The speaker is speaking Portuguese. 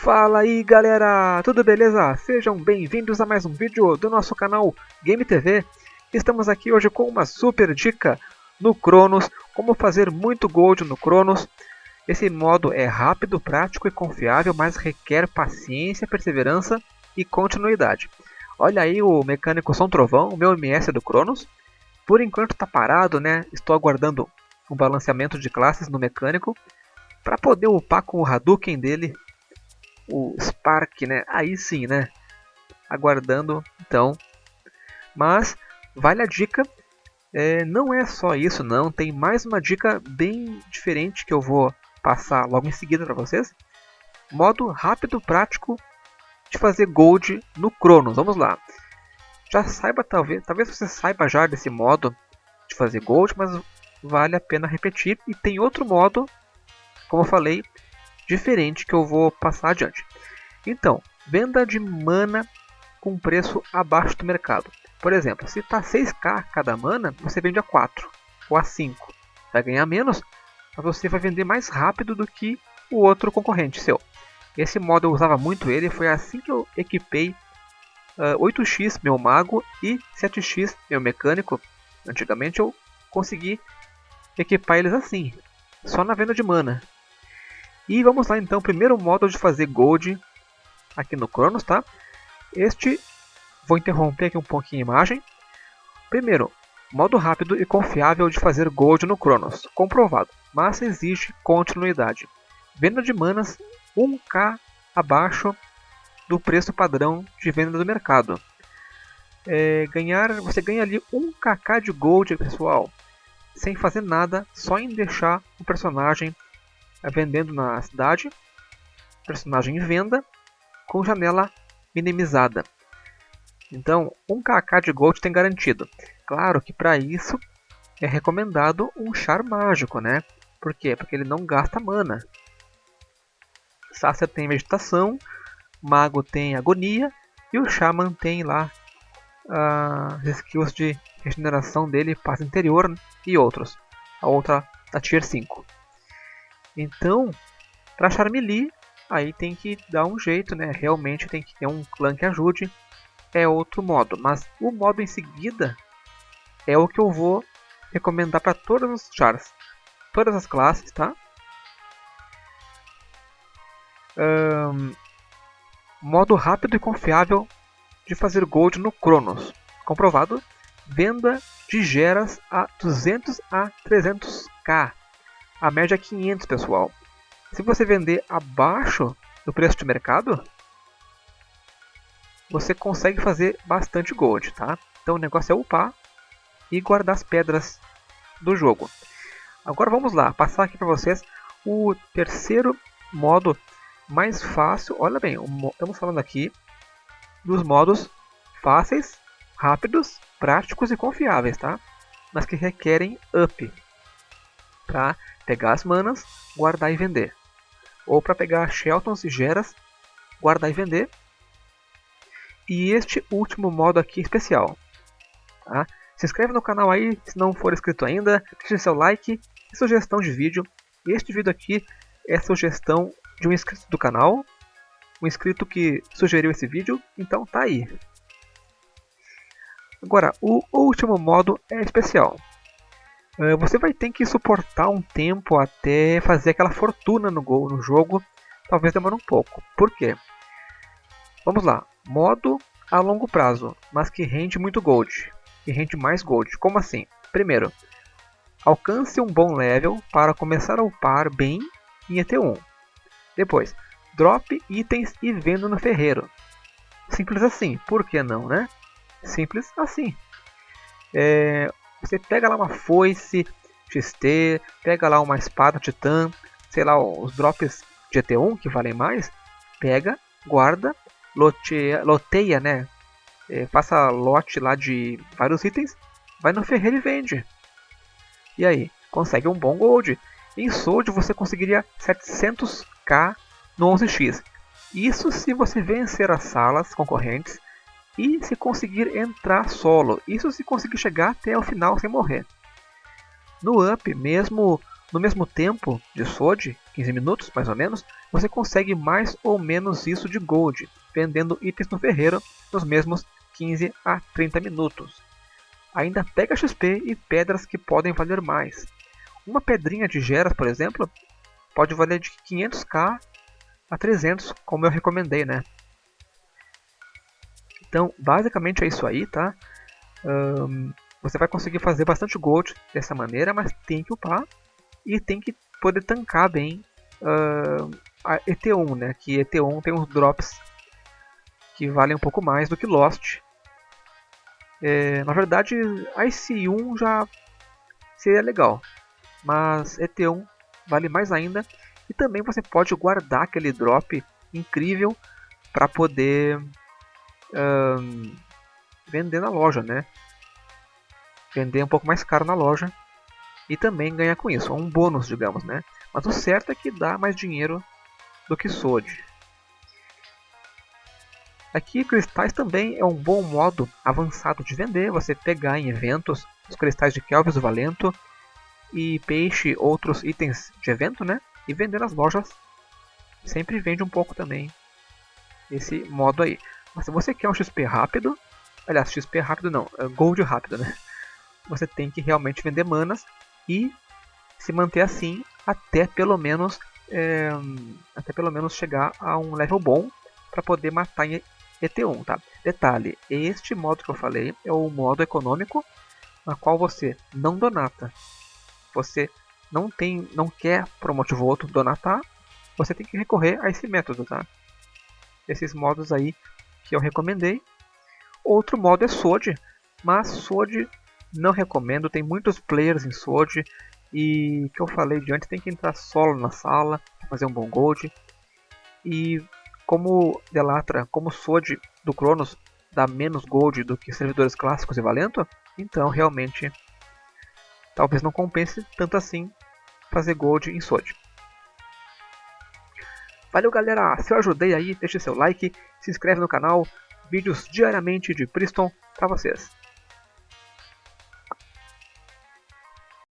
Fala aí galera, tudo beleza? Sejam bem-vindos a mais um vídeo do nosso canal Game TV. Estamos aqui hoje com uma super dica no Cronos, como fazer muito gold no Cronos. Esse modo é rápido, prático e confiável, mas requer paciência, perseverança e continuidade. Olha aí o mecânico Som Trovão, o meu MS do Cronos. Por enquanto está parado, né? Estou aguardando um balanceamento de classes no mecânico para poder upar com o Hadouken dele o Spark, né? Aí sim, né? Aguardando, então. Mas vale a dica. É, não é só isso, não. Tem mais uma dica bem diferente que eu vou passar logo em seguida para vocês. Modo rápido, prático de fazer gold no Cronos. Vamos lá. Já saiba, talvez, talvez você saiba já desse modo de fazer gold, mas vale a pena repetir. E tem outro modo, como eu falei, diferente que eu vou passar adiante. Então, venda de mana com preço abaixo do mercado. Por exemplo, se está 6k cada mana, você vende a 4 ou a 5. Vai ganhar menos, mas você vai vender mais rápido do que o outro concorrente seu. Esse modo eu usava muito ele, foi assim que eu equipei uh, ah, 8x meu mago e 7x meu mecânico. Antigamente eu consegui equipar eles assim, só na venda de mana. E vamos lá então, primeiro modo de fazer gold aqui no Cronos, tá? Este, vou interromper aqui um pouquinho a imagem. Primeiro, modo rápido e confiável de fazer gold no Cronos, comprovado, mas exige continuidade. Venda de manas 1k abaixo do preço padrão de venda do mercado. É, ganhar, você ganha ali 1kk de gold, pessoal, sem fazer nada, só em deixar o personagem vendendo na cidade, personagem em venda, com janela minimizada. Então, 1kk de gold tem garantido. Claro que para isso é recomendado um char mágico, né? Por quê? Porque ele não gasta mana. Sácia tem meditação, Mago tem agonia e o Shaman tem lá uh, as skills de regeneração dele, paz interior e outros. A outra da Tier 5. Então, para achar aí tem que dar um jeito, né? Realmente tem que ter um clã que ajude. É outro modo, mas o modo em seguida é o que eu vou recomendar para todos os chars, todas as classes, tá? Um, modo rápido e confiável de fazer gold no Cronos. Comprovado, venda de geras a 200 a 300k a média é 500, pessoal. Se você vender abaixo do preço de mercado, você consegue fazer bastante gold, tá? Então o negócio é upar e guardar as pedras do jogo. Agora vamos lá, passar aqui para vocês o terceiro modo mais fácil. Olha bem, estamos falando aqui dos modos fáceis, rápidos, práticos e confiáveis, tá? Mas que requerem up para pegar as manas, guardar e vender. Ou para pegar Sheltons e Geras, guardar e vender. E este último modo aqui especial. Tá? Se inscreve no canal aí se não for inscrito ainda, deixe seu like e sugestão de vídeo. Este vídeo aqui é sugestão de um inscrito do canal, um inscrito que sugeriu esse vídeo, então tá aí. Agora, o último modo é especial. Eh, você vai ter que suportar um tempo até fazer aquela fortuna no, gol, no jogo. Talvez demore um pouco. Por quê? Vamos lá. Modo a longo prazo, mas que rende muito gold. Que rende mais gold. Como assim? Primeiro, alcance um bom level para começar a upar bem em ET1. Depois, drop itens e venda no ferreiro. Simples assim, por que não, né? Simples assim. É, você pega lá uma foice XT, pega lá uma espada titã, sei lá, os drops de ET1 que valem mais, pega, guarda, loteia, loteia né? É, faça lote lá de vários itens, vai no ferreiro e vende. E aí, consegue um bom gold. Em Sold você conseguiria 700k no 11x. Isso se você vencer as salas concorrentes e se conseguir entrar solo. Isso se conseguir chegar até o final sem morrer. No up, mesmo no mesmo tempo de Sword, 15 minutos, mais ou menos, você consegue mais ou menos isso de gold, vendendo itens no ferreiro nos mesmos 15 a 30 minutos. Ainda pega XP e pedras que podem valer mais. Uma pedrinha de geras, por exemplo, pode valer de 500k a 300, como eu recomendei, né? Então, basicamente é isso aí, tá? Um, você vai conseguir fazer bastante gold dessa maneira, mas tem que upar e tem que poder tancar bem uh, a ET1, né? Que ET1 tem uns drops que valem um pouco mais do que Lost. É, na verdade, IC1 já seria legal, mas ET1 vale mais ainda. E também você pode guardar aquele drop incrível para poder um, vender na loja, né? Vender um pouco mais caro na loja e também ganhar com isso, um bônus, digamos, né? Mas o certo é que dá mais dinheiro do que Sword. Aqui, cristais também é um bom modo avançado de vender, você pegar em eventos os cristais de Kelvis Valento e peixe, outros itens de evento, né? E vender nas lojas sempre vende um pouco também esse modo aí. Mas se você quer um XP rápido, aliás, XP rápido não, é Gold rápido, né? Você tem que realmente vender manas e se manter assim até pelo menos é, até pelo menos chegar a um level bom para poder matar em ET1, tá? Detalhe, este modo que eu falei é o modo econômico na qual você não donata. Você não tem, não quer por um motivo ou outro donatar, você tem que recorrer a esse método, tá? Esses modos aí que eu recomendei. Outro modo é Sword, mas Sword não recomendo, tem muitos players em Sword e que eu falei de antes, tem que entrar solo na sala, fazer um bom gold. E como Delatra, como Sword do Cronos dá menos gold do que servidores clássicos e Valento, então realmente talvez não compense tanto assim fazer gold em Sword. Valeu galera, se eu ajudei aí, deixe seu like, se inscreve no canal, vídeos diariamente de Priston para vocês.